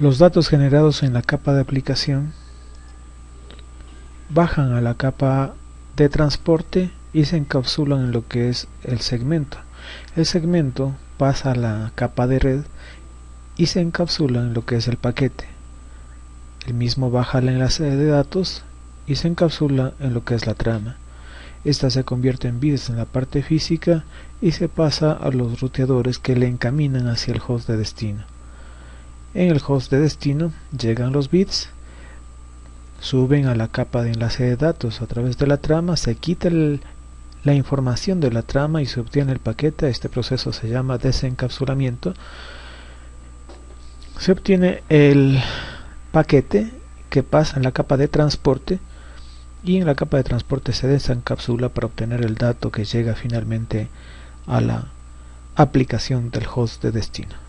Los datos generados en la capa de aplicación bajan a la capa de transporte y se encapsulan en lo que es el segmento. El segmento pasa a la capa de red y se encapsula en lo que es el paquete. El mismo baja el enlace de datos y se encapsula en lo que es la trama. Esta se convierte en bits en la parte física y se pasa a los ruteadores que le encaminan hacia el host de destino. En el host de destino llegan los bits, suben a la capa de enlace de datos a través de la trama, se quita la información de la trama y se obtiene el paquete. Este proceso se llama desencapsulamiento. Se obtiene el paquete que pasa en la capa de transporte y en la capa de transporte se desencapsula para obtener el dato que llega finalmente a la aplicación del host de destino.